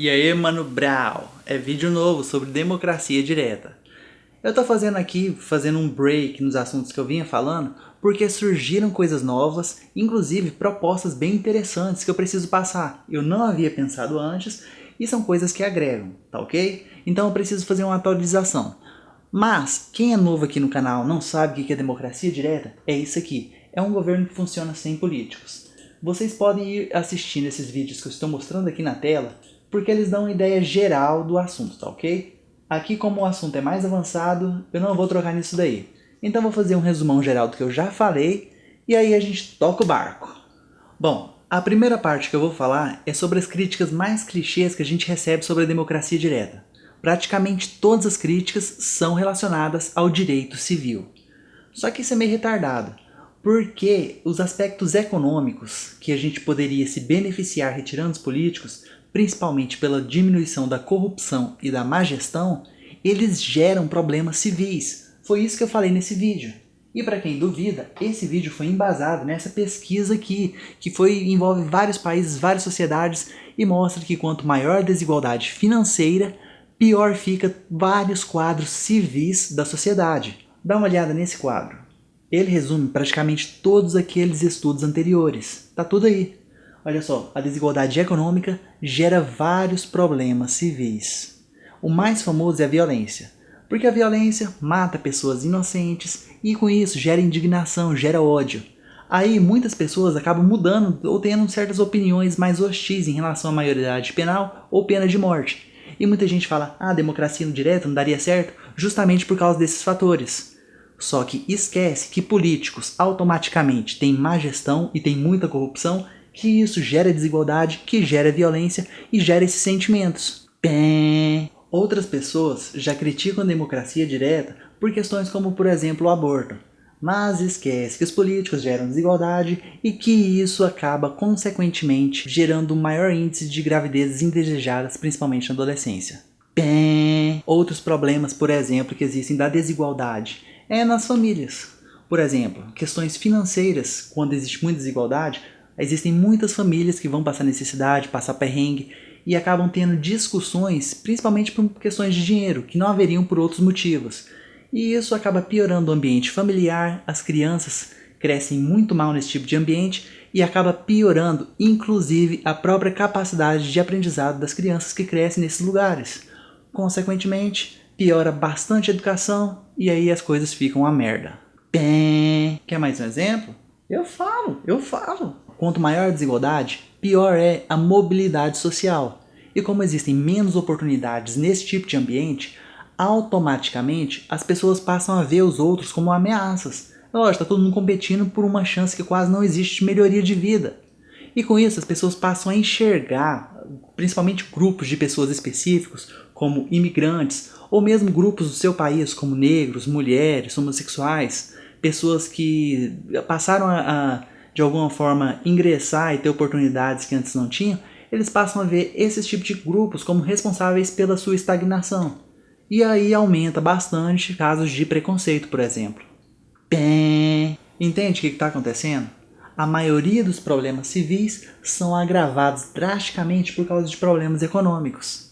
E aí, Mano Brau, é vídeo novo sobre democracia direta. Eu tô fazendo aqui, fazendo um break nos assuntos que eu vinha falando, porque surgiram coisas novas, inclusive propostas bem interessantes que eu preciso passar. Eu não havia pensado antes e são coisas que agregam, tá ok? Então eu preciso fazer uma atualização. Mas, quem é novo aqui no canal não sabe o que é democracia direta, é isso aqui. É um governo que funciona sem políticos. Vocês podem ir assistindo esses vídeos que eu estou mostrando aqui na tela, porque eles dão uma ideia geral do assunto, tá ok? Aqui como o assunto é mais avançado, eu não vou trocar nisso daí. Então vou fazer um resumão geral do que eu já falei, e aí a gente toca o barco. Bom, a primeira parte que eu vou falar é sobre as críticas mais clichês que a gente recebe sobre a democracia direta. Praticamente todas as críticas são relacionadas ao direito civil. Só que isso é meio retardado, porque os aspectos econômicos que a gente poderia se beneficiar retirando os políticos principalmente pela diminuição da corrupção e da má gestão, eles geram problemas civis. Foi isso que eu falei nesse vídeo. E para quem duvida, esse vídeo foi embasado nessa pesquisa aqui, que foi, envolve vários países, várias sociedades, e mostra que quanto maior a desigualdade financeira, pior fica vários quadros civis da sociedade. Dá uma olhada nesse quadro. Ele resume praticamente todos aqueles estudos anteriores. Tá tudo aí. Olha só, a desigualdade econômica gera vários problemas civis. O mais famoso é a violência, porque a violência mata pessoas inocentes e com isso gera indignação, gera ódio. Aí muitas pessoas acabam mudando ou tendo certas opiniões mais hostis em relação à maioridade penal ou pena de morte. E muita gente fala, ah, democracia no direto não daria certo, justamente por causa desses fatores. Só que esquece que políticos automaticamente têm má gestão e têm muita corrupção que isso gera desigualdade, que gera violência e gera esses sentimentos. Pé. Outras pessoas já criticam a democracia direta por questões como, por exemplo, o aborto. Mas esquece que os políticos geram desigualdade e que isso acaba, consequentemente, gerando um maior índice de gravidezes indesejadas, principalmente na adolescência. Pé. Outros problemas, por exemplo, que existem da desigualdade é nas famílias. Por exemplo, questões financeiras, quando existe muita desigualdade, Existem muitas famílias que vão passar necessidade, passar perrengue e acabam tendo discussões, principalmente por questões de dinheiro, que não haveriam por outros motivos. E isso acaba piorando o ambiente familiar, as crianças crescem muito mal nesse tipo de ambiente e acaba piorando, inclusive, a própria capacidade de aprendizado das crianças que crescem nesses lugares. Consequentemente, piora bastante a educação e aí as coisas ficam a merda. Pé. Quer mais um exemplo? Eu falo, eu falo. Quanto maior a desigualdade, pior é a mobilidade social. E como existem menos oportunidades nesse tipo de ambiente, automaticamente as pessoas passam a ver os outros como ameaças. Lógico, está todo mundo competindo por uma chance que quase não existe de melhoria de vida. E com isso as pessoas passam a enxergar, principalmente grupos de pessoas específicos, como imigrantes, ou mesmo grupos do seu país, como negros, mulheres, homossexuais, pessoas que passaram a, a de alguma forma ingressar e ter oportunidades que antes não tinham, eles passam a ver esses tipos de grupos como responsáveis pela sua estagnação. E aí aumenta bastante casos de preconceito, por exemplo. Bem, entende o que está acontecendo? A maioria dos problemas civis são agravados drasticamente por causa de problemas econômicos.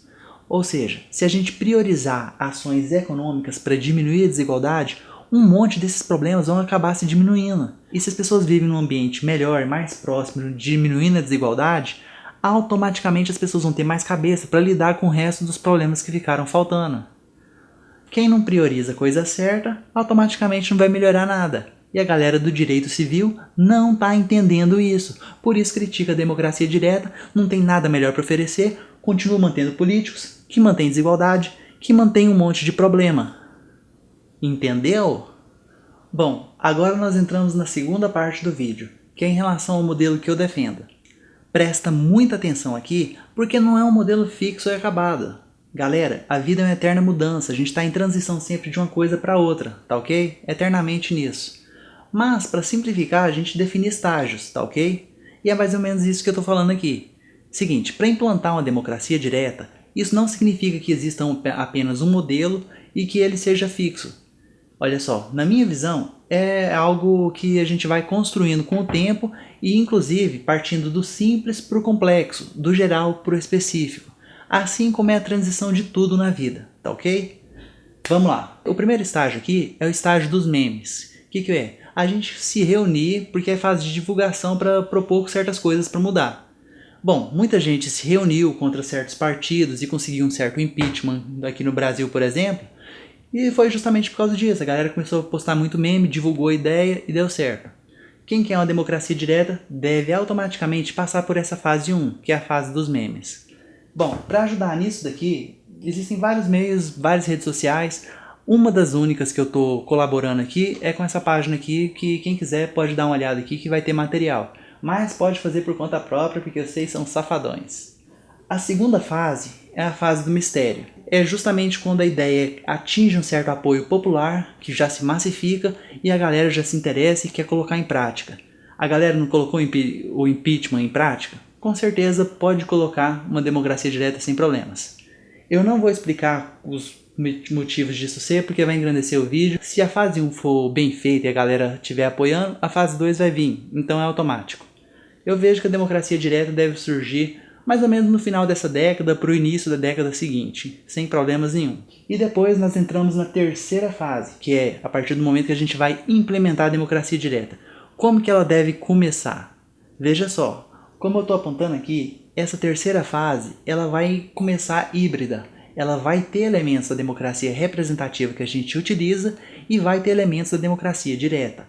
Ou seja, se a gente priorizar ações econômicas para diminuir a desigualdade, um monte desses problemas vão acabar se diminuindo. E se as pessoas vivem num ambiente melhor, mais próximo, diminuindo a desigualdade, automaticamente as pessoas vão ter mais cabeça para lidar com o resto dos problemas que ficaram faltando. Quem não prioriza a coisa certa, automaticamente não vai melhorar nada. E a galera do direito civil não está entendendo isso. Por isso critica a democracia direta, não tem nada melhor para oferecer, continua mantendo políticos que mantêm desigualdade, que mantém um monte de problema. Entendeu? Bom, agora nós entramos na segunda parte do vídeo, que é em relação ao modelo que eu defendo. Presta muita atenção aqui, porque não é um modelo fixo e acabado. Galera, a vida é uma eterna mudança, a gente está em transição sempre de uma coisa para outra, tá ok? Eternamente nisso. Mas, para simplificar, a gente define estágios, tá ok? E é mais ou menos isso que eu estou falando aqui. Seguinte, para implantar uma democracia direta, isso não significa que exista apenas um modelo e que ele seja fixo. Olha só, na minha visão, é algo que a gente vai construindo com o tempo e inclusive partindo do simples para o complexo, do geral para o específico. assim como é a transição de tudo na vida, tá ok? Vamos lá. O primeiro estágio aqui é o estágio dos memes. O que, que é? A gente se reunir porque é fase de divulgação para propor certas coisas para mudar. Bom, muita gente se reuniu contra certos partidos e conseguiu um certo impeachment aqui no Brasil, por exemplo, e foi justamente por causa disso. A galera começou a postar muito meme, divulgou a ideia e deu certo. Quem quer uma democracia direta deve automaticamente passar por essa fase 1, que é a fase dos memes. Bom, para ajudar nisso daqui, existem vários meios, várias redes sociais. Uma das únicas que eu estou colaborando aqui é com essa página aqui, que quem quiser pode dar uma olhada aqui que vai ter material. Mas pode fazer por conta própria, porque vocês são safadões. A segunda fase é a fase do mistério. É justamente quando a ideia atinge um certo apoio popular, que já se massifica e a galera já se interessa e quer colocar em prática. A galera não colocou o impeachment em prática? Com certeza pode colocar uma democracia direta sem problemas. Eu não vou explicar os motivos disso ser, porque vai engrandecer o vídeo. Se a fase 1 for bem feita e a galera estiver apoiando, a fase 2 vai vir, então é automático. Eu vejo que a democracia direta deve surgir mais ou menos no final dessa década para o início da década seguinte, sem problemas nenhum. E depois nós entramos na terceira fase, que é a partir do momento que a gente vai implementar a democracia direta. Como que ela deve começar? Veja só, como eu estou apontando aqui, essa terceira fase ela vai começar híbrida. Ela vai ter elementos da democracia representativa que a gente utiliza e vai ter elementos da democracia direta.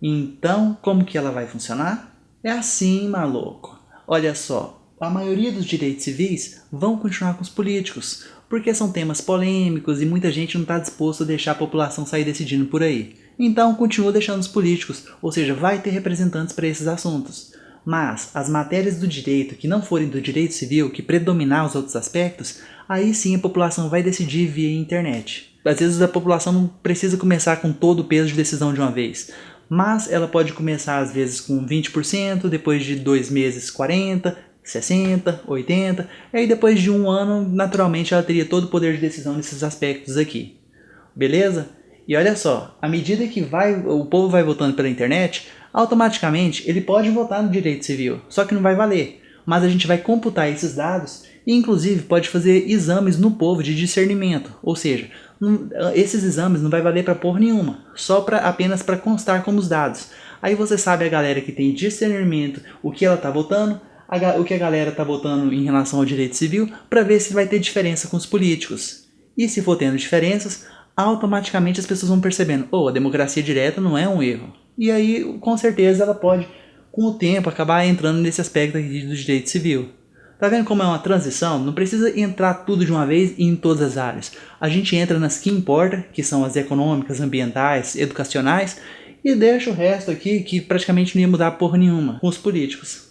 Então, como que ela vai funcionar? É assim, maluco. Olha só, a maioria dos direitos civis vão continuar com os políticos, porque são temas polêmicos e muita gente não está disposto a deixar a população sair decidindo por aí. Então continua deixando os políticos, ou seja, vai ter representantes para esses assuntos. Mas as matérias do direito que não forem do direito civil, que predominar os outros aspectos, aí sim a população vai decidir via internet. Às vezes a população não precisa começar com todo o peso de decisão de uma vez, mas ela pode começar às vezes com 20%, depois de dois meses 40%, 60, 80, e aí depois de um ano, naturalmente ela teria todo o poder de decisão nesses aspectos aqui. Beleza? E olha só, à medida que vai, o povo vai votando pela internet, automaticamente ele pode votar no direito civil, só que não vai valer. Mas a gente vai computar esses dados e inclusive pode fazer exames no povo de discernimento, ou seja, esses exames não vai valer para porra nenhuma, só pra, apenas para constar como os dados. Aí você sabe a galera que tem discernimento, o que ela está votando, a, o que a galera está votando em relação ao direito civil para ver se vai ter diferença com os políticos. E se for tendo diferenças, automaticamente as pessoas vão percebendo, oh, a democracia direta não é um erro. E aí, com certeza, ela pode, com o tempo, acabar entrando nesse aspecto aqui do direito civil. Tá vendo como é uma transição? Não precisa entrar tudo de uma vez e em todas as áreas. A gente entra nas que importa, que são as econômicas, ambientais, educacionais, e deixa o resto aqui que praticamente não ia mudar porra nenhuma com os políticos.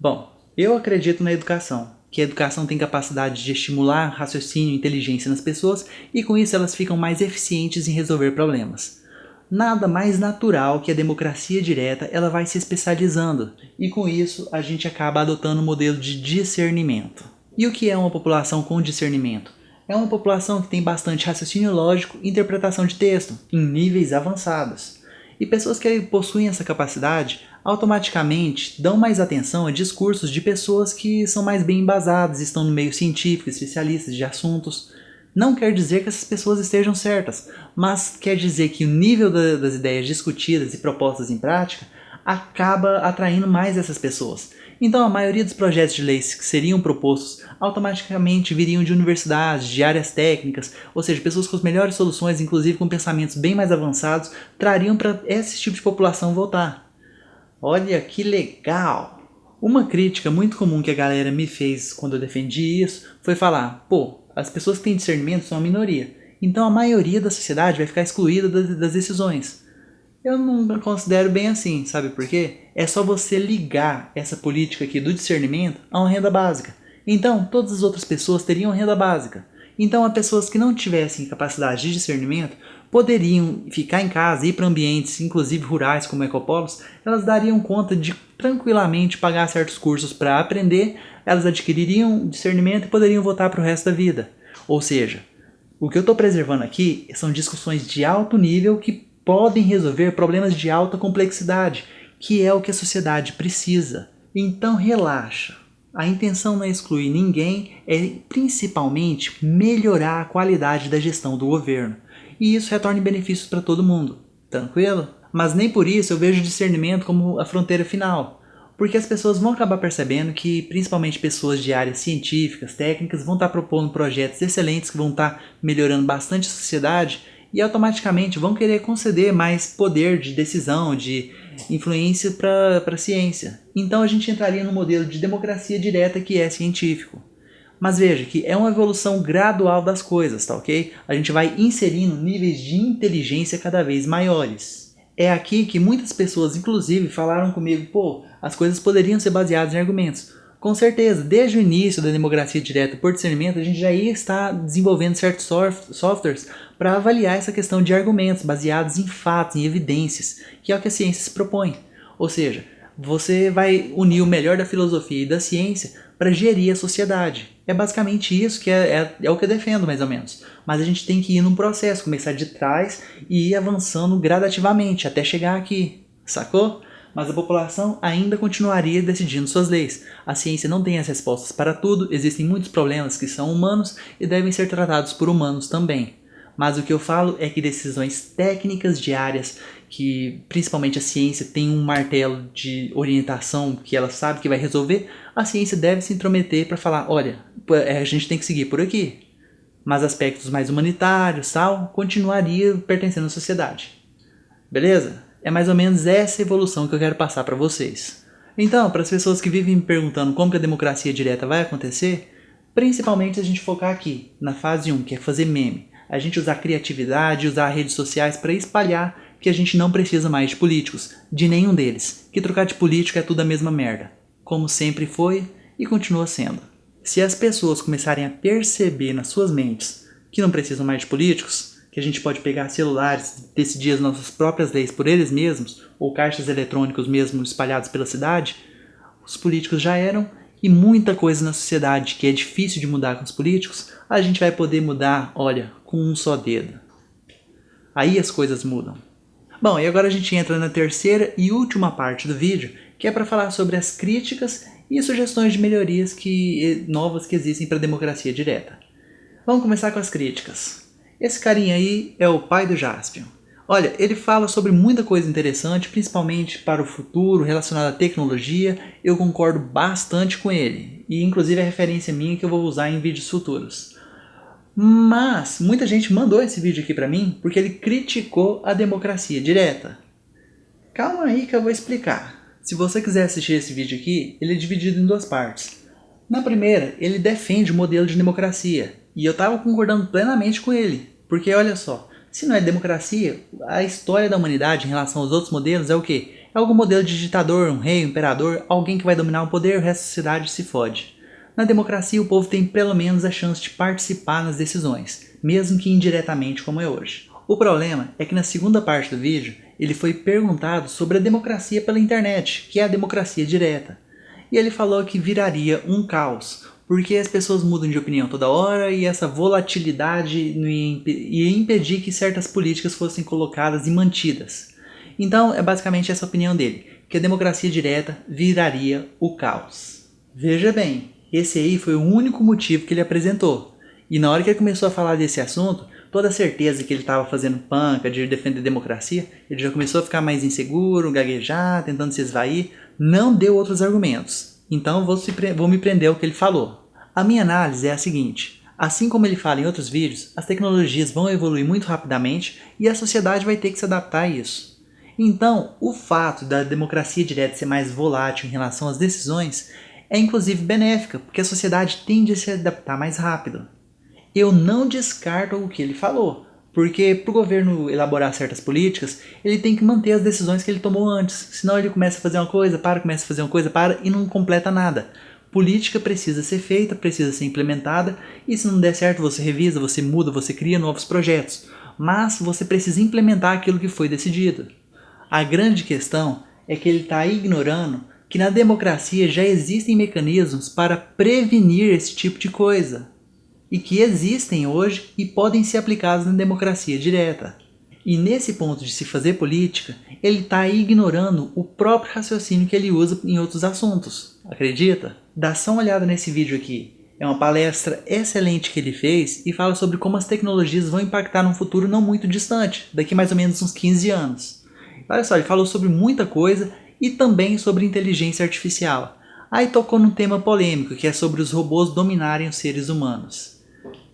Bom, eu acredito na educação, que a educação tem capacidade de estimular raciocínio e inteligência nas pessoas e com isso elas ficam mais eficientes em resolver problemas. Nada mais natural que a democracia direta ela vai se especializando e com isso a gente acaba adotando um modelo de discernimento. E o que é uma população com discernimento? É uma população que tem bastante raciocínio lógico e interpretação de texto, em níveis avançados. E pessoas que possuem essa capacidade automaticamente dão mais atenção a discursos de pessoas que são mais bem embasadas, estão no meio científico, especialistas de assuntos. Não quer dizer que essas pessoas estejam certas, mas quer dizer que o nível da, das ideias discutidas e propostas em prática acaba atraindo mais essas pessoas. Então a maioria dos projetos de leis que seriam propostos automaticamente viriam de universidades, de áreas técnicas, ou seja, pessoas com as melhores soluções, inclusive com pensamentos bem mais avançados, trariam para esse tipo de população votar. Olha que legal! Uma crítica muito comum que a galera me fez quando eu defendi isso foi falar, pô, as pessoas que têm discernimento são a minoria, então a maioria da sociedade vai ficar excluída das, das decisões. Eu não considero bem assim, sabe por quê? É só você ligar essa política aqui do discernimento a uma renda básica. Então, todas as outras pessoas teriam renda básica. Então, as pessoas que não tivessem capacidade de discernimento poderiam ficar em casa, ir para ambientes, inclusive rurais como ecopolos, elas dariam conta de tranquilamente pagar certos cursos para aprender, elas adquiririam discernimento e poderiam voltar para o resto da vida. Ou seja, o que eu estou preservando aqui são discussões de alto nível que podem resolver problemas de alta complexidade, que é o que a sociedade precisa. Então relaxa. A intenção não é excluir ninguém, é principalmente melhorar a qualidade da gestão do governo. E isso retorna benefícios para todo mundo. Tranquilo? Mas nem por isso eu vejo discernimento como a fronteira final. Porque as pessoas vão acabar percebendo que, principalmente pessoas de áreas científicas, técnicas, vão estar propondo projetos excelentes que vão estar melhorando bastante a sociedade e automaticamente vão querer conceder mais poder de decisão, de influência para a ciência. Então a gente entraria no modelo de democracia direta que é científico. Mas veja que é uma evolução gradual das coisas, tá ok? A gente vai inserindo níveis de inteligência cada vez maiores. É aqui que muitas pessoas, inclusive, falaram comigo, pô, as coisas poderiam ser baseadas em argumentos. Com certeza, desde o início da democracia direta por discernimento, a gente já ia estar desenvolvendo certos softwares para avaliar essa questão de argumentos baseados em fatos, em evidências, que é o que a ciência se propõe. Ou seja, você vai unir o melhor da filosofia e da ciência para gerir a sociedade. É basicamente isso que é, é, é, o que eu defendo, mais ou menos. Mas a gente tem que ir num processo, começar de trás e ir avançando gradativamente até chegar aqui, sacou? mas a população ainda continuaria decidindo suas leis. A ciência não tem as respostas para tudo, existem muitos problemas que são humanos e devem ser tratados por humanos também. Mas o que eu falo é que decisões técnicas diárias, que principalmente a ciência tem um martelo de orientação que ela sabe que vai resolver, a ciência deve se intrometer para falar, olha, é, a gente tem que seguir por aqui. Mas aspectos mais humanitários, tal, continuaria pertencendo à sociedade. Beleza? É mais ou menos essa evolução que eu quero passar para vocês. Então, para as pessoas que vivem me perguntando como que a democracia direta vai acontecer, principalmente a gente focar aqui, na fase 1, que é fazer meme. A gente usar criatividade, usar redes sociais para espalhar que a gente não precisa mais de políticos, de nenhum deles, que trocar de político é tudo a mesma merda, como sempre foi e continua sendo. Se as pessoas começarem a perceber nas suas mentes que não precisam mais de políticos, que a gente pode pegar celulares, decidir as nossas próprias leis por eles mesmos, ou caixas eletrônicos mesmo espalhados pela cidade, os políticos já eram, e muita coisa na sociedade que é difícil de mudar com os políticos, a gente vai poder mudar, olha, com um só dedo. Aí as coisas mudam. Bom, e agora a gente entra na terceira e última parte do vídeo, que é para falar sobre as críticas e sugestões de melhorias que, novas que existem para a democracia direta. Vamos começar com as críticas. Esse carinha aí é o pai do Jaspion. Olha, ele fala sobre muita coisa interessante, principalmente para o futuro, relacionado à tecnologia. Eu concordo bastante com ele. E inclusive é referência minha que eu vou usar em vídeos futuros. Mas muita gente mandou esse vídeo aqui para mim porque ele criticou a democracia direta. Calma aí que eu vou explicar. Se você quiser assistir esse vídeo aqui, ele é dividido em duas partes. Na primeira, ele defende o modelo de democracia, e eu estava concordando plenamente com ele. Porque olha só, se não é democracia, a história da humanidade em relação aos outros modelos é o quê? É algum modelo de ditador, um rei, um imperador, alguém que vai dominar o poder e o resto da sociedade se fode. Na democracia, o povo tem pelo menos a chance de participar nas decisões, mesmo que indiretamente como é hoje. O problema é que na segunda parte do vídeo, ele foi perguntado sobre a democracia pela internet, que é a democracia direta. E ele falou que viraria um caos, porque as pessoas mudam de opinião toda hora e essa volatilidade ia impedir que certas políticas fossem colocadas e mantidas. Então é basicamente essa opinião dele, que a democracia direta viraria o caos. Veja bem, esse aí foi o único motivo que ele apresentou. E na hora que ele começou a falar desse assunto, toda a certeza que ele estava fazendo panca de defender a democracia, ele já começou a ficar mais inseguro, gaguejar, tentando se esvair, não deu outros argumentos. Então vou, se, vou me prender ao que ele falou. A minha análise é a seguinte, assim como ele fala em outros vídeos, as tecnologias vão evoluir muito rapidamente e a sociedade vai ter que se adaptar a isso. Então, o fato da democracia direta ser mais volátil em relação às decisões é inclusive benéfica, porque a sociedade tende a se adaptar mais rápido. Eu não descarto o que ele falou, porque para o governo elaborar certas políticas, ele tem que manter as decisões que ele tomou antes, senão ele começa a fazer uma coisa, para, começa a fazer uma coisa, para e não completa nada. Política precisa ser feita, precisa ser implementada, e se não der certo você revisa, você muda, você cria novos projetos. Mas você precisa implementar aquilo que foi decidido. A grande questão é que ele está ignorando que na democracia já existem mecanismos para prevenir esse tipo de coisa. E que existem hoje e podem ser aplicados na democracia direta. E nesse ponto de se fazer política, ele está ignorando o próprio raciocínio que ele usa em outros assuntos. Acredita? Dá só uma olhada nesse vídeo aqui. É uma palestra excelente que ele fez e fala sobre como as tecnologias vão impactar num futuro não muito distante, daqui mais ou menos uns 15 anos. Olha só, ele falou sobre muita coisa e também sobre inteligência artificial. Aí tocou num tema polêmico, que é sobre os robôs dominarem os seres humanos.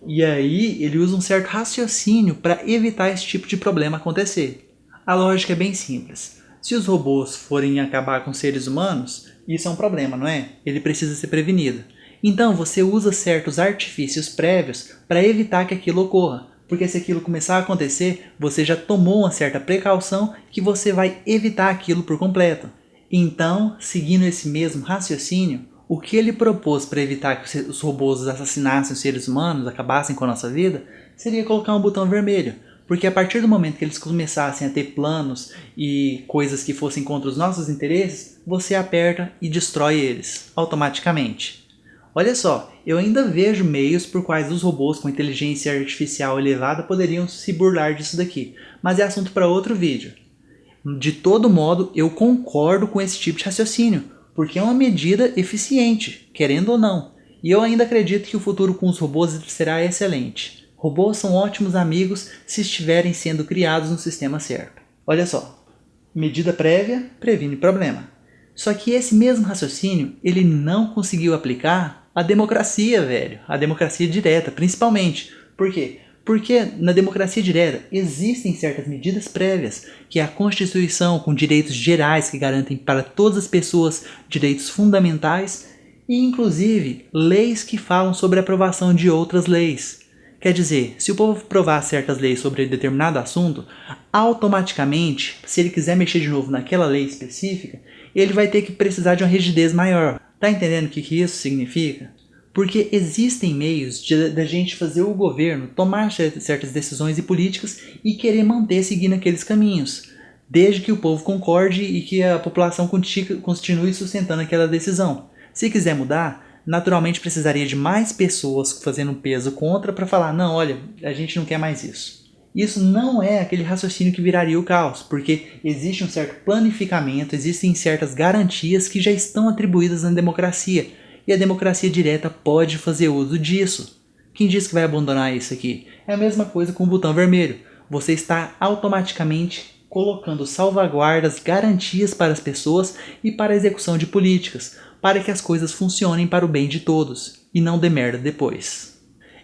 E aí ele usa um certo raciocínio para evitar esse tipo de problema acontecer. A lógica é bem simples. Se os robôs forem acabar com seres humanos, isso é um problema, não é? Ele precisa ser prevenido. Então você usa certos artifícios prévios para evitar que aquilo ocorra, porque se aquilo começar a acontecer, você já tomou uma certa precaução que você vai evitar aquilo por completo. Então, seguindo esse mesmo raciocínio, o que ele propôs para evitar que os robôs assassinassem os seres humanos, acabassem com a nossa vida, seria colocar um botão vermelho. Porque a partir do momento que eles começassem a ter planos e coisas que fossem contra os nossos interesses, você aperta e destrói eles automaticamente. Olha só, eu ainda vejo meios por quais os robôs com inteligência artificial elevada poderiam se burlar disso daqui, mas é assunto para outro vídeo. De todo modo, eu concordo com esse tipo de raciocínio, porque é uma medida eficiente, querendo ou não. E eu ainda acredito que o futuro com os robôs será excelente. Robôs são ótimos amigos se estiverem sendo criados no sistema certo. Olha só, medida prévia previne problema. Só que esse mesmo raciocínio ele não conseguiu aplicar a democracia, velho. A democracia direta, principalmente. Por quê? Porque na democracia direta existem certas medidas prévias, que é a Constituição com direitos gerais que garantem para todas as pessoas direitos fundamentais e inclusive leis que falam sobre a aprovação de outras leis. Quer dizer, se o povo aprovar certas leis sobre determinado assunto, automaticamente, se ele quiser mexer de novo naquela lei específica, ele vai ter que precisar de uma rigidez maior. Tá entendendo o que, que isso significa? Porque existem meios da gente fazer o governo tomar certas decisões e políticas e querer manter seguindo aqueles caminhos, desde que o povo concorde e que a população continue sustentando aquela decisão. Se quiser mudar, naturalmente precisaria de mais pessoas fazendo peso contra para falar, não, olha, a gente não quer mais isso. Isso não é aquele raciocínio que viraria o caos, porque existe um certo planificamento, existem certas garantias que já estão atribuídas na democracia, e a democracia direta pode fazer uso disso. Quem diz que vai abandonar isso aqui? É a mesma coisa com o botão vermelho. Você está automaticamente colocando salvaguardas, garantias para as pessoas e para a execução de políticas, para que as coisas funcionem para o bem de todos, e não dê merda depois.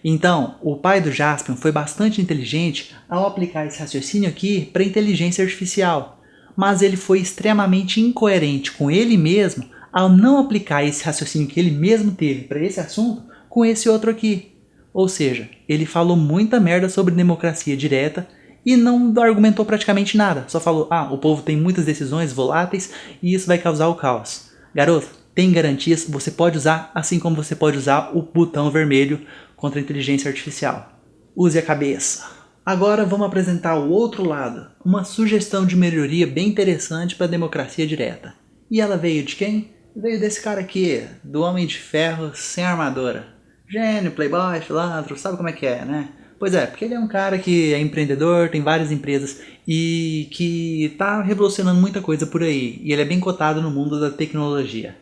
Então, o pai do Jaspion foi bastante inteligente ao aplicar esse raciocínio aqui para inteligência artificial, mas ele foi extremamente incoerente com ele mesmo ao não aplicar esse raciocínio que ele mesmo teve para esse assunto com esse outro aqui. Ou seja, ele falou muita merda sobre democracia direta e não argumentou praticamente nada, só falou, ah, o povo tem muitas decisões voláteis e isso vai causar o caos. Garoto, tem garantias, você pode usar, assim como você pode usar o botão vermelho contra a inteligência artificial. Use a cabeça. Agora vamos apresentar o outro lado, uma sugestão de melhoria bem interessante para a democracia direta. E ela veio de quem? Veio desse cara aqui, do Homem de Ferro sem armadura. Gênio, playboy, filantro, sabe como é que é, né? Pois é, porque ele é um cara que é empreendedor, tem várias empresas e que está revolucionando muita coisa por aí. E ele é bem cotado no mundo da tecnologia.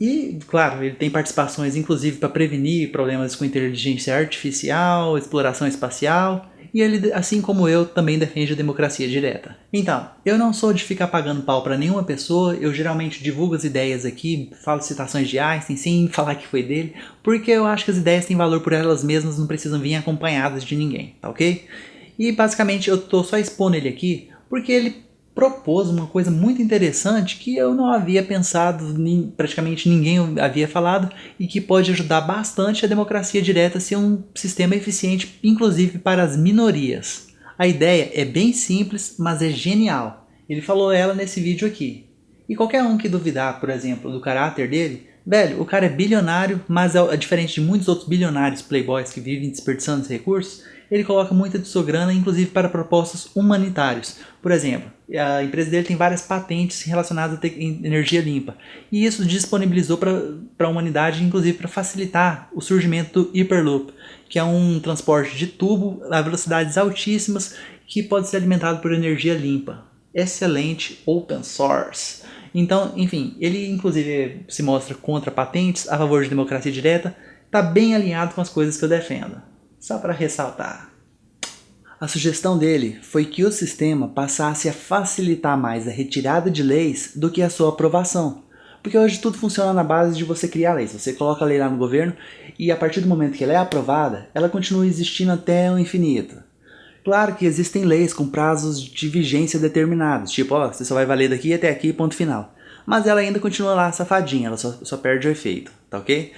E, claro, ele tem participações inclusive para prevenir problemas com inteligência artificial, exploração espacial, e ele, assim como eu, também defende a democracia direta. Então, eu não sou de ficar pagando pau para nenhuma pessoa, eu geralmente divulgo as ideias aqui, falo citações de Einstein sem falar que foi dele, porque eu acho que as ideias têm valor por elas mesmas, não precisam vir acompanhadas de ninguém, tá ok? E basicamente eu tô só expondo ele aqui porque ele propôs uma coisa muito interessante que eu não havia pensado, praticamente ninguém havia falado, e que pode ajudar bastante a democracia direta a ser um sistema eficiente, inclusive para as minorias. A ideia é bem simples, mas é genial. Ele falou ela nesse vídeo aqui. E qualquer um que duvidar, por exemplo, do caráter dele, velho, o cara é bilionário, mas é diferente de muitos outros bilionários playboys que vivem desperdiçando os recursos, ele coloca muita de sua grana, inclusive para propostas humanitários. Por exemplo, a empresa dele tem várias patentes relacionadas a energia limpa. E isso disponibilizou para a humanidade, inclusive para facilitar o surgimento do Hyperloop, que é um transporte de tubo a velocidades altíssimas que pode ser alimentado por energia limpa. Excelente open source. Então, enfim, ele inclusive se mostra contra patentes, a favor de democracia direta, está bem alinhado com as coisas que eu defendo. Só para ressaltar. A sugestão dele foi que o sistema passasse a facilitar mais a retirada de leis do que a sua aprovação. Porque hoje tudo funciona na base de você criar leis. Você coloca a lei lá no governo e a partir do momento que ela é aprovada, ela continua existindo até o infinito. Claro que existem leis com prazos de vigência determinados, tipo, ó, você só vai valer daqui até aqui, ponto final. Mas ela ainda continua lá safadinha, ela só, só perde o efeito, tá ok?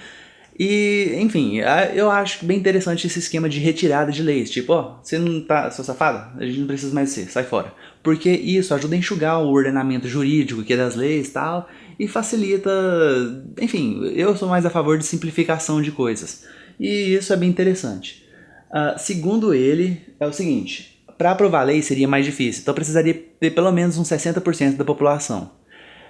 E, enfim, eu acho bem interessante esse esquema de retirada de leis. Tipo, ó, você não tá, seu safado, a gente não precisa mais ser, sai fora. Porque isso ajuda a enxugar o ordenamento jurídico que é das leis e tal, e facilita, enfim, eu sou mais a favor de simplificação de coisas. E isso é bem interessante. Uh, segundo ele, é o seguinte, para aprovar lei seria mais difícil, então precisaria ter pelo menos uns 60% da população.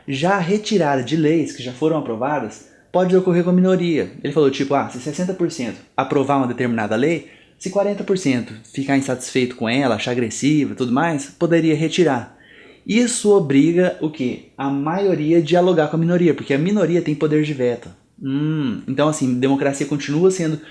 Já a retirada de leis que já foram aprovadas pode ocorrer com a minoria. Ele falou tipo, ah, se 60% aprovar uma determinada lei, se 40% ficar insatisfeito com ela, achar agressiva e tudo mais, poderia retirar. Isso obriga o que? A maioria a dialogar com a minoria, porque a minoria tem poder de veto. Hum, então assim, democracia continua sendo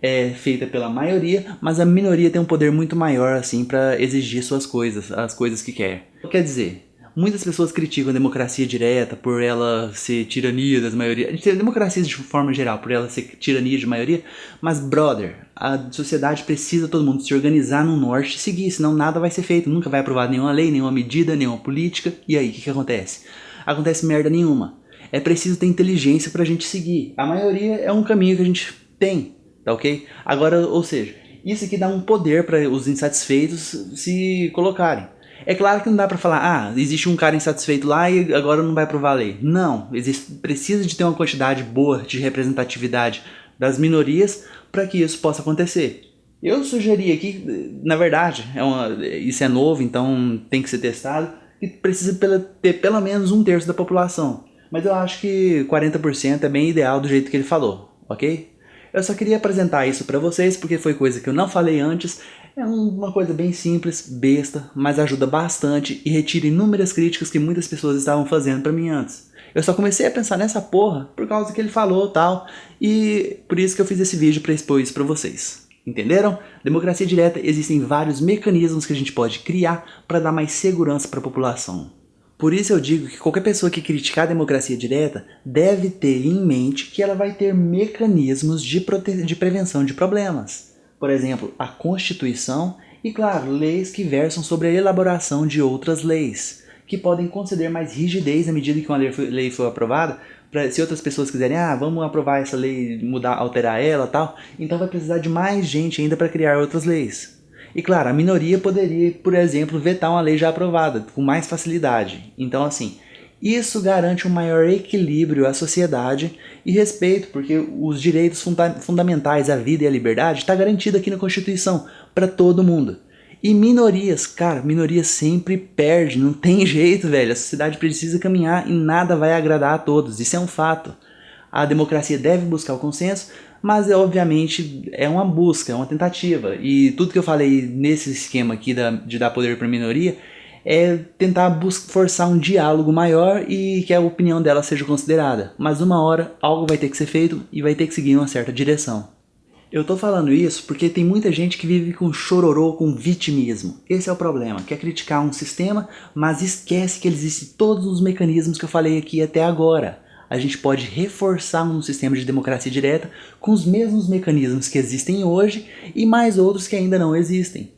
é, feita pela maioria, mas a minoria tem um poder muito maior assim para exigir suas coisas, as coisas que quer. Quer dizer, Muitas pessoas criticam a democracia direta por ela ser tirania das maiorias. A gente tem democracias de forma geral, por ela ser tirania de maioria. Mas, brother, a sociedade precisa todo mundo se organizar no norte e seguir, senão nada vai ser feito. Nunca vai aprovar nenhuma lei, nenhuma medida, nenhuma política. E aí, o que, que acontece? Acontece merda nenhuma. É preciso ter inteligência pra gente seguir. A maioria é um caminho que a gente tem, tá ok? Agora, ou seja, isso aqui dá um poder para os insatisfeitos se colocarem. É claro que não dá para falar, ah, existe um cara insatisfeito lá e agora não vai aprovar a lei. Não, existe, precisa de ter uma quantidade boa de representatividade das minorias para que isso possa acontecer. Eu sugeri aqui, na verdade, é uma, isso é novo, então tem que ser testado, que precisa ter pelo menos um terço da população. Mas eu acho que 40% é bem ideal do jeito que ele falou, ok? Eu só queria apresentar isso para vocês porque foi coisa que eu não falei antes é uma coisa bem simples, besta, mas ajuda bastante e retira inúmeras críticas que muitas pessoas estavam fazendo para mim antes. Eu só comecei a pensar nessa porra por causa que ele falou tal, e por isso que eu fiz esse vídeo para expor isso para vocês. Entenderam? Democracia direta existem vários mecanismos que a gente pode criar para dar mais segurança para a população. Por isso eu digo que qualquer pessoa que criticar a democracia direta deve ter em mente que ela vai ter mecanismos de, de prevenção de problemas por exemplo, a Constituição e, claro, leis que versam sobre a elaboração de outras leis, que podem conceder mais rigidez à medida que uma lei for aprovada, pra, se outras pessoas quiserem, ah, vamos aprovar essa lei, mudar, alterar ela tal, então vai precisar de mais gente ainda para criar outras leis. E claro, a minoria poderia, por exemplo, vetar uma lei já aprovada, com mais facilidade. Então assim, isso garante um maior equilíbrio à sociedade e respeito, porque os direitos funda fundamentais à vida e à liberdade está garantido aqui na Constituição para todo mundo. E minorias, cara, minorias sempre perde, não tem jeito, velho. A sociedade precisa caminhar e nada vai agradar a todos, isso é um fato. A democracia deve buscar o consenso, mas é, obviamente é uma busca, é uma tentativa. E tudo que eu falei nesse esquema aqui da, de dar poder para minoria é tentar forçar um diálogo maior e que a opinião dela seja considerada. Mas uma hora algo vai ter que ser feito e vai ter que seguir uma certa direção. Eu tô falando isso porque tem muita gente que vive com chororô, com vitimismo. Esse é o problema, quer criticar um sistema, mas esquece que existem todos os mecanismos que eu falei aqui até agora. A gente pode reforçar um sistema de democracia direta com os mesmos mecanismos que existem hoje e mais outros que ainda não existem.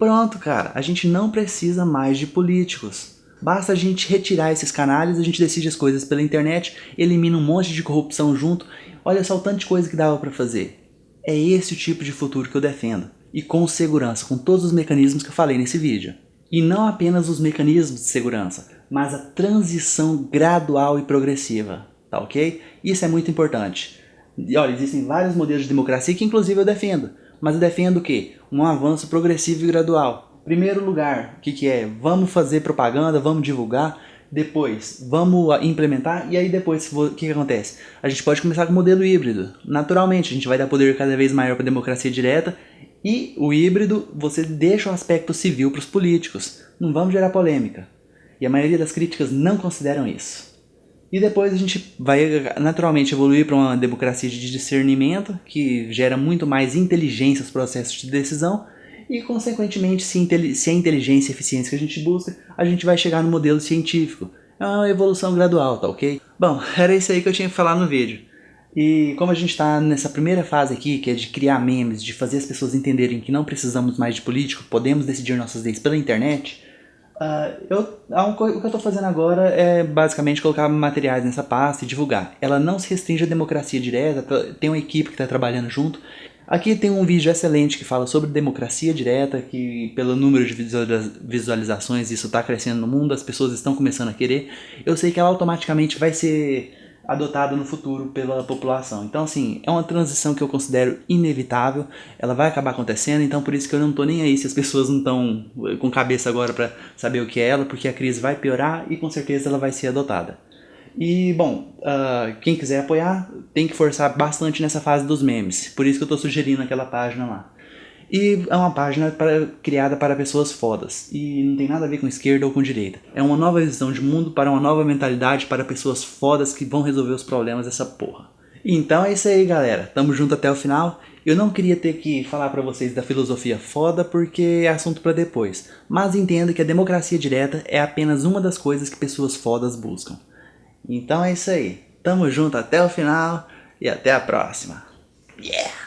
Pronto, cara, a gente não precisa mais de políticos. Basta a gente retirar esses canais, a gente decide as coisas pela internet, elimina um monte de corrupção junto. Olha só o tanto de coisa que dava para fazer. É esse o tipo de futuro que eu defendo. E com segurança, com todos os mecanismos que eu falei nesse vídeo. E não apenas os mecanismos de segurança, mas a transição gradual e progressiva, tá ok? Isso é muito importante. E olha, existem vários modelos de democracia que inclusive eu defendo. Mas defendo o quê? Um avanço progressivo e gradual. Primeiro lugar, o que, que é? Vamos fazer propaganda, vamos divulgar. Depois, vamos implementar e aí depois, o que, que acontece? A gente pode começar com o modelo híbrido. Naturalmente, a gente vai dar poder cada vez maior para a democracia direta E o híbrido, você deixa o aspecto civil para os políticos. Não vamos gerar polêmica. E a maioria das críticas não consideram isso. E depois a gente vai naturalmente evoluir para uma democracia de discernimento, que gera muito mais inteligência nos processos de decisão, e consequentemente, se, se é inteligência e eficiência que a gente busca, a gente vai chegar no modelo científico. É uma evolução gradual, tá ok? Bom, era isso aí que eu tinha que falar no vídeo. E como a gente está nessa primeira fase aqui, que é de criar memes, de fazer as pessoas entenderem que não precisamos mais de político, podemos decidir nossas leis pela internet, uh, eu, o que eu estou fazendo agora é basicamente colocar materiais nessa pasta e divulgar. Ela não se restringe à democracia direta, tá, tem uma equipe que está trabalhando junto. Aqui tem um vídeo excelente que fala sobre democracia direta, que pelo número de visualizações isso está crescendo no mundo, as pessoas estão começando a querer. Eu sei que ela automaticamente vai ser adotado no futuro pela população. Então, assim, é uma transição que eu considero inevitável, ela vai acabar acontecendo, então por isso que eu não tô nem aí se as pessoas não estão eh, com cabeça agora para saber o que é ela, porque a crise vai piorar e com certeza ela vai ser adotada. E, bom, uh, quem quiser apoiar tem que forçar bastante nessa fase dos memes, por isso que eu tô sugerindo aquela página lá. E é uma página criada para pessoas fodas. E não tem nada a ver com esquerda ou com direita. É uma nova visão de mundo para uma nova mentalidade para pessoas fodas que vão resolver os problemas dessa porra. Então é isso aí galera, tamo junto até o final. Eu não queria ter que falar para vocês da filosofia foda porque é assunto para depois. Mas entendo que a democracia direta é apenas uma das coisas que pessoas fodas buscam. Então é isso aí. Tamo junto até o final e até a próxima. Yeah!